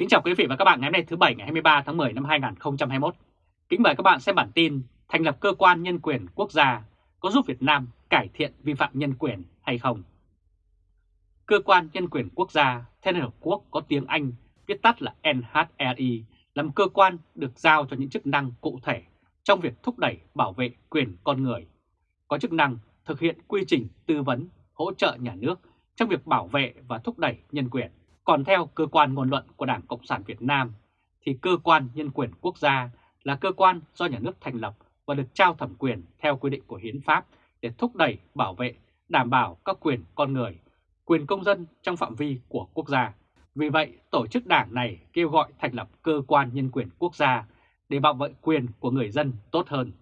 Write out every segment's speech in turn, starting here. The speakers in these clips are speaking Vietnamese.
Kính chào quý vị và các bạn ngày hôm nay thứ Bảy ngày 23 tháng 10 năm 2021. Kính mời các bạn xem bản tin thành lập cơ quan nhân quyền quốc gia có giúp Việt Nam cải thiện vi phạm nhân quyền hay không? Cơ quan nhân quyền quốc gia theo Liên Hợp Quốc có tiếng Anh viết tắt là NHRI là một cơ quan được giao cho những chức năng cụ thể trong việc thúc đẩy bảo vệ quyền con người, có chức năng thực hiện quy trình tư vấn, hỗ trợ nhà nước trong việc bảo vệ và thúc đẩy nhân quyền. Còn theo cơ quan ngôn luận của Đảng Cộng sản Việt Nam, thì cơ quan nhân quyền quốc gia là cơ quan do nhà nước thành lập và được trao thẩm quyền theo quy định của Hiến pháp để thúc đẩy, bảo vệ, đảm bảo các quyền con người, quyền công dân trong phạm vi của quốc gia. Vì vậy, tổ chức đảng này kêu gọi thành lập cơ quan nhân quyền quốc gia để bảo vệ quyền của người dân tốt hơn.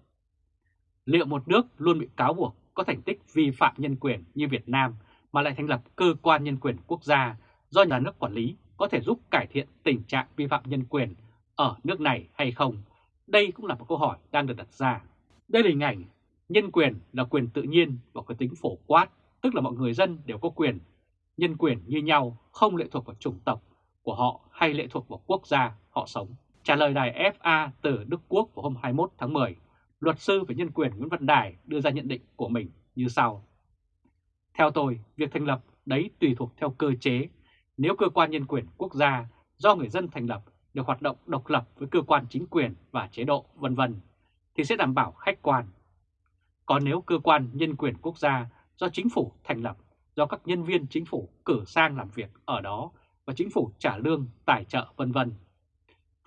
Liệu một nước luôn bị cáo buộc có thành tích vi phạm nhân quyền như Việt Nam mà lại thành lập cơ quan nhân quyền quốc gia do nhà nước quản lý có thể giúp cải thiện tình trạng vi phạm nhân quyền ở nước này hay không? Đây cũng là một câu hỏi đang được đặt ra. Đây là hình ảnh nhân quyền là quyền tự nhiên và có tính phổ quát, tức là mọi người dân đều có quyền. Nhân quyền như nhau không lệ thuộc vào chủng tộc của họ hay lệ thuộc vào quốc gia họ sống. Trả lời đài FA từ Đức Quốc vào hôm 21 tháng 10, luật sư về nhân quyền Nguyễn Văn Đài đưa ra nhận định của mình như sau. Theo tôi, việc thành lập đấy tùy thuộc theo cơ chế nếu cơ quan nhân quyền quốc gia do người dân thành lập được hoạt động độc lập với cơ quan chính quyền và chế độ vân vân thì sẽ đảm bảo khách quan. Còn nếu cơ quan nhân quyền quốc gia do chính phủ thành lập, do các nhân viên chính phủ cử sang làm việc ở đó và chính phủ trả lương, tài trợ vân vân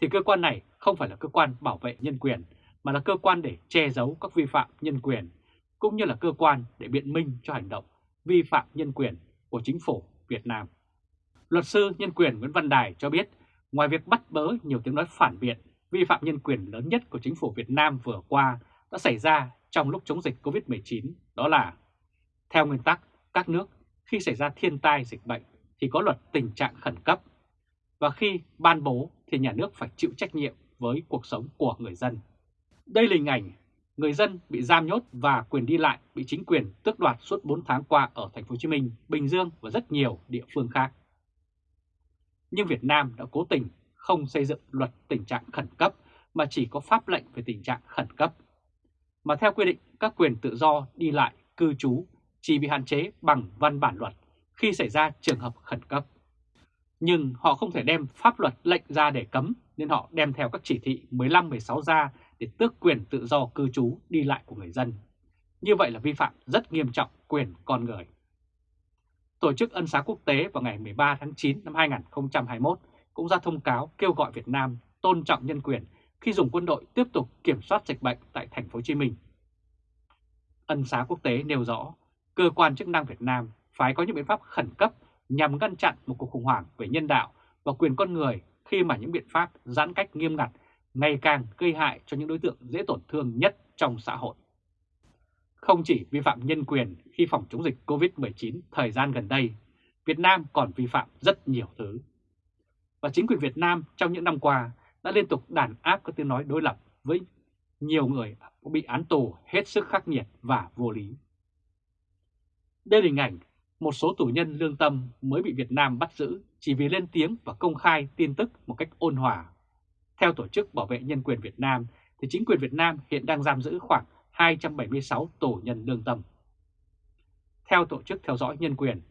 thì cơ quan này không phải là cơ quan bảo vệ nhân quyền mà là cơ quan để che giấu các vi phạm nhân quyền cũng như là cơ quan để biện minh cho hành động vi phạm nhân quyền của chính phủ Việt Nam. Luật sư nhân quyền Nguyễn Văn Đài cho biết, ngoài việc bắt bớ nhiều tiếng nói phản biện, vi phạm nhân quyền lớn nhất của chính phủ Việt Nam vừa qua đã xảy ra trong lúc chống dịch COVID-19, đó là theo nguyên tắc, các nước khi xảy ra thiên tai dịch bệnh thì có luật tình trạng khẩn cấp, và khi ban bố thì nhà nước phải chịu trách nhiệm với cuộc sống của người dân. Đây là hình ảnh người dân bị giam nhốt và quyền đi lại bị chính quyền tước đoạt suốt 4 tháng qua ở thành phố Hồ Chí Minh, Bình Dương và rất nhiều địa phương khác nhưng Việt Nam đã cố tình không xây dựng luật tình trạng khẩn cấp mà chỉ có pháp lệnh về tình trạng khẩn cấp. Mà theo quy định, các quyền tự do đi lại, cư trú chỉ bị hạn chế bằng văn bản luật khi xảy ra trường hợp khẩn cấp. Nhưng họ không thể đem pháp luật lệnh ra để cấm nên họ đem theo các chỉ thị 15-16 ra để tước quyền tự do cư trú đi lại của người dân. Như vậy là vi phạm rất nghiêm trọng quyền con người. Tổ chức Ân xá Quốc tế vào ngày 13 tháng 9 năm 2021 cũng ra thông cáo kêu gọi Việt Nam tôn trọng nhân quyền khi dùng quân đội tiếp tục kiểm soát dịch bệnh tại thành phố Hồ Chí Minh. Ân xá quốc tế nêu rõ, cơ quan chức năng Việt Nam phải có những biện pháp khẩn cấp nhằm ngăn chặn một cuộc khủng hoảng về nhân đạo và quyền con người khi mà những biện pháp giãn cách nghiêm ngặt ngày càng gây hại cho những đối tượng dễ tổn thương nhất trong xã hội. Không chỉ vi phạm nhân quyền khi phòng chống dịch COVID-19 thời gian gần đây, Việt Nam còn vi phạm rất nhiều thứ. Và chính quyền Việt Nam trong những năm qua đã liên tục đàn áp các tiếng nói đối lập với nhiều người bị án tù hết sức khắc nghiệt và vô lý. Đây là hình ảnh một số tù nhân lương tâm mới bị Việt Nam bắt giữ chỉ vì lên tiếng và công khai tin tức một cách ôn hòa. Theo Tổ chức Bảo vệ Nhân quyền Việt Nam, thì chính quyền Việt Nam hiện đang giam giữ khoảng 276 tù nhân lương tâm. Theo Tổ chức Theo dõi Nhân quyền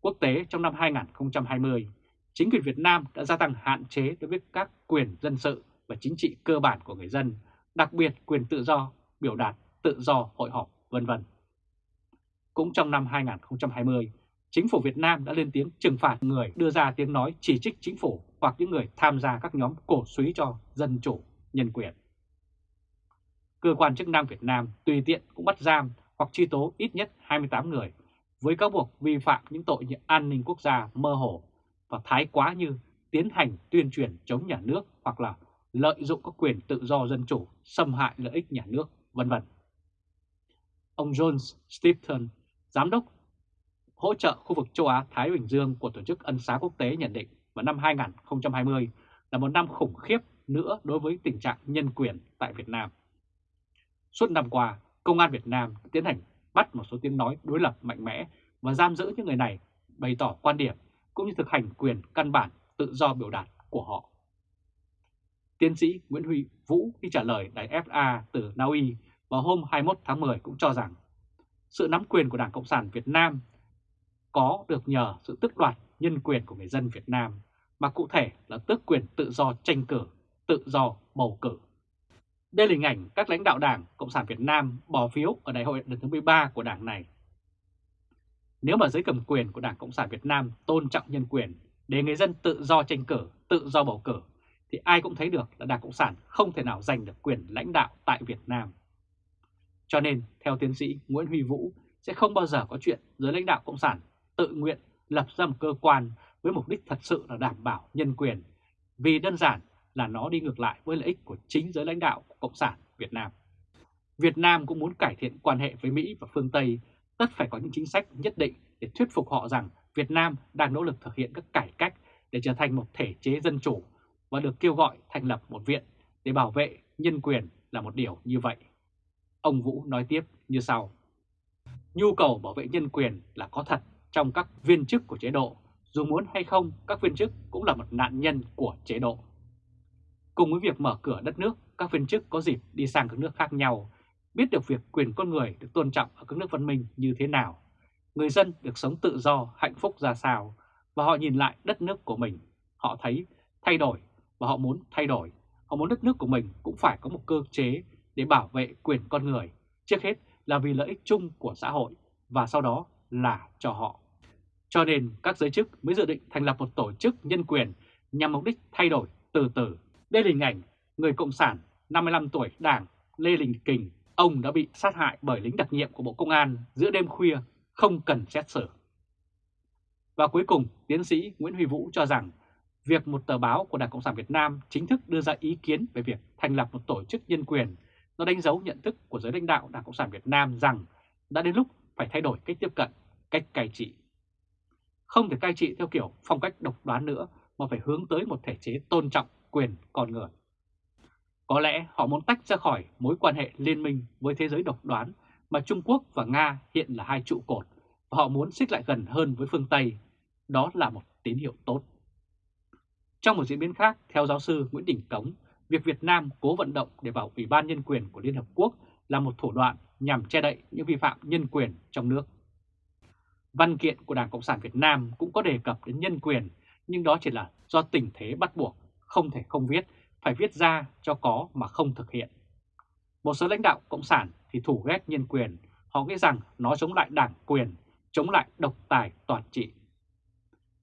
Quốc tế trong năm 2020, chính quyền Việt Nam đã gia tăng hạn chế đối với các quyền dân sự và chính trị cơ bản của người dân, đặc biệt quyền tự do, biểu đạt, tự do hội họp, vân vân. Cũng trong năm 2020, chính phủ Việt Nam đã lên tiếng trừng phạt người đưa ra tiếng nói chỉ trích chính phủ hoặc những người tham gia các nhóm cổ suý cho dân chủ, nhân quyền cơ quan chức năng Việt Nam tùy tiện cũng bắt giam hoặc truy tố ít nhất 28 người với cáo buộc vi phạm những tội như an ninh quốc gia mơ hồ và thái quá như tiến hành tuyên truyền chống nhà nước hoặc là lợi dụng các quyền tự do dân chủ, xâm hại lợi ích nhà nước, vân vân. Ông John Stephen, giám đốc hỗ trợ khu vực châu Á-Thái Bình Dương của Tổ chức Ân xá Quốc tế nhận định vào năm 2020 là một năm khủng khiếp nữa đối với tình trạng nhân quyền tại Việt Nam. Suốt năm qua, Công an Việt Nam tiến hành bắt một số tiếng nói đối lập mạnh mẽ và giam giữ những người này bày tỏ quan điểm cũng như thực hành quyền căn bản tự do biểu đạt của họ. Tiến sĩ Nguyễn Huy Vũ khi trả lời đài FA từ Na Uy vào hôm 21 tháng 10 cũng cho rằng sự nắm quyền của Đảng Cộng sản Việt Nam có được nhờ sự tước đoạt nhân quyền của người dân Việt Nam, mà cụ thể là tước quyền tự do tranh cử, tự do bầu cử. Đây là hình ảnh các lãnh đạo Đảng Cộng sản Việt Nam bỏ phiếu ở đại hội lần thứ 13 của đảng này. Nếu mà giới cầm quyền của Đảng Cộng sản Việt Nam tôn trọng nhân quyền để người dân tự do tranh cử, tự do bầu cử, thì ai cũng thấy được là Đảng Cộng sản không thể nào giành được quyền lãnh đạo tại Việt Nam. Cho nên, theo tiến sĩ Nguyễn Huy Vũ, sẽ không bao giờ có chuyện giới lãnh đạo Cộng sản tự nguyện lập ra một cơ quan với mục đích thật sự là đảm bảo nhân quyền, vì đơn giản là nó đi ngược lại với lợi ích của chính giới lãnh đạo của Cộng sản Việt Nam. Việt Nam cũng muốn cải thiện quan hệ với Mỹ và phương Tây, tất phải có những chính sách nhất định để thuyết phục họ rằng Việt Nam đang nỗ lực thực hiện các cải cách để trở thành một thể chế dân chủ và được kêu gọi thành lập một viện để bảo vệ nhân quyền là một điều như vậy. Ông Vũ nói tiếp như sau. Nhu cầu bảo vệ nhân quyền là có thật trong các viên chức của chế độ, dù muốn hay không các viên chức cũng là một nạn nhân của chế độ. Cùng với việc mở cửa đất nước, các viên chức có dịp đi sang các nước khác nhau, biết được việc quyền con người được tôn trọng ở các nước văn minh như thế nào, người dân được sống tự do, hạnh phúc ra sao, và họ nhìn lại đất nước của mình, họ thấy thay đổi và họ muốn thay đổi. Họ muốn đất nước của mình cũng phải có một cơ chế để bảo vệ quyền con người, trước hết là vì lợi ích chung của xã hội và sau đó là cho họ. Cho nên các giới chức mới dự định thành lập một tổ chức nhân quyền nhằm mục đích thay đổi từ từ. Đây là hình ảnh người Cộng sản 55 tuổi đảng Lê Đình Kình. Ông đã bị sát hại bởi lính đặc nhiệm của Bộ Công an giữa đêm khuya, không cần xét xử. Và cuối cùng, tiến sĩ Nguyễn Huy Vũ cho rằng việc một tờ báo của Đảng Cộng sản Việt Nam chính thức đưa ra ý kiến về việc thành lập một tổ chức nhân quyền, nó đánh dấu nhận thức của giới lãnh đạo Đảng Cộng sản Việt Nam rằng đã đến lúc phải thay đổi cách tiếp cận, cách cai trị. Không thể cai trị theo kiểu phong cách độc đoán nữa mà phải hướng tới một thể chế tôn trọng quyền con người. Có lẽ họ muốn tách ra khỏi mối quan hệ liên minh với thế giới độc đoán mà Trung Quốc và Nga hiện là hai trụ cột và họ muốn xích lại gần hơn với phương Tây. Đó là một tín hiệu tốt. Trong một diễn biến khác, theo giáo sư Nguyễn Đình Cống, việc Việt Nam cố vận động để vào Ủy ban Nhân quyền của Liên Hợp Quốc là một thủ đoạn nhằm che đậy những vi phạm nhân quyền trong nước. Văn kiện của Đảng Cộng sản Việt Nam cũng có đề cập đến nhân quyền, nhưng đó chỉ là do tình thế bắt buộc, không thể không viết, phải viết ra cho có mà không thực hiện. Một số lãnh đạo Cộng sản thì thủ ghét nhân quyền, họ nghĩ rằng nó chống lại đảng quyền, chống lại độc tài toàn trị.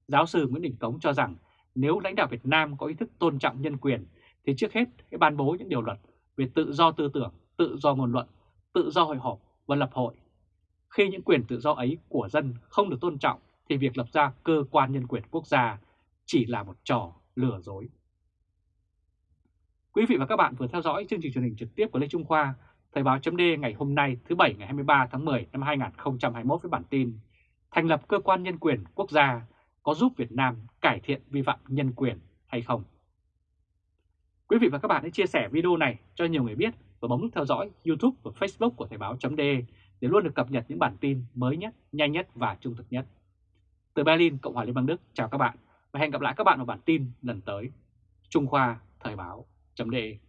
Giáo sư Nguyễn Đình Cống cho rằng nếu lãnh đạo Việt Nam có ý thức tôn trọng nhân quyền thì trước hết hãy ban bố những điều luật về tự do tư tưởng, tự do ngôn luận, tự do hội họp và lập hội. Khi những quyền tự do ấy của dân không được tôn trọng thì việc lập ra cơ quan nhân quyền quốc gia chỉ là một trò lừa dối. Quý vị và các bạn vừa theo dõi chương trình truyền hình trực tiếp của Lê Trung Khoa, Thời báo chấm ngày hôm nay thứ Bảy ngày 23 tháng 10 năm 2021 với bản tin Thành lập cơ quan nhân quyền quốc gia có giúp Việt Nam cải thiện vi phạm nhân quyền hay không? Quý vị và các bạn hãy chia sẻ video này cho nhiều người biết và bấm nút theo dõi YouTube và Facebook của Thời báo chấm để luôn được cập nhật những bản tin mới nhất, nhanh nhất và trung thực nhất. Từ Berlin, Cộng hòa Liên bang Đức, chào các bạn và hẹn gặp lại các bạn vào bản tin lần tới. Trung Khoa Thời báo chấm đề.